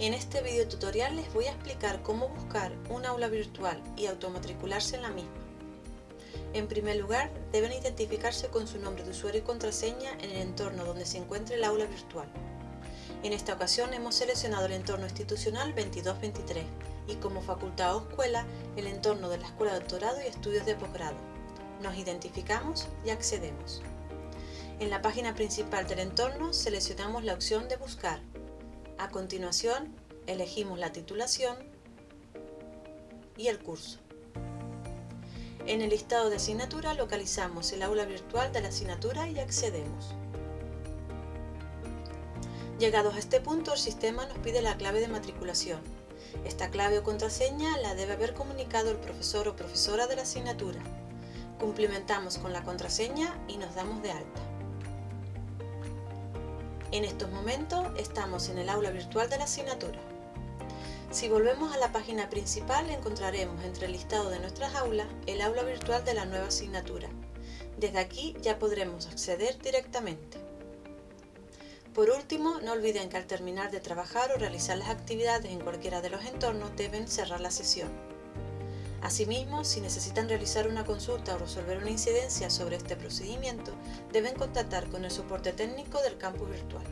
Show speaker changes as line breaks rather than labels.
este video tutorial les voy a explicar cómo buscar un aula virtual y automatricularse en la misma. En primer lugar, deben identificarse con su nombre de usuario y contraseña en el entorno donde se encuentre el aula virtual. En esta ocasión hemos seleccionado el entorno institucional 2223 y como facultad o escuela el entorno de la Escuela de Doctorado y Estudios de Posgrado. Nos identificamos y accedemos. En la página principal del entorno seleccionamos la opción de buscar a continuación, elegimos la titulación y el curso. En el listado de asignatura localizamos el aula virtual de la asignatura y accedemos. Llegados a este punto, el sistema nos pide la clave de matriculación. Esta clave o contraseña la debe haber comunicado el profesor o profesora de la asignatura. Cumplimentamos con la contraseña y nos damos de alta. En estos momentos estamos en el aula virtual de la asignatura. Si volvemos a la página principal encontraremos entre el listado de nuestras aulas el aula virtual de la nueva asignatura. Desde aquí ya podremos acceder directamente. Por último, no olviden que al terminar de trabajar o realizar las actividades en cualquiera de los entornos deben cerrar la sesión. Asimismo, si necesitan realizar una consulta o resolver una incidencia sobre este procedimiento, deben contactar con el soporte técnico del campus virtual.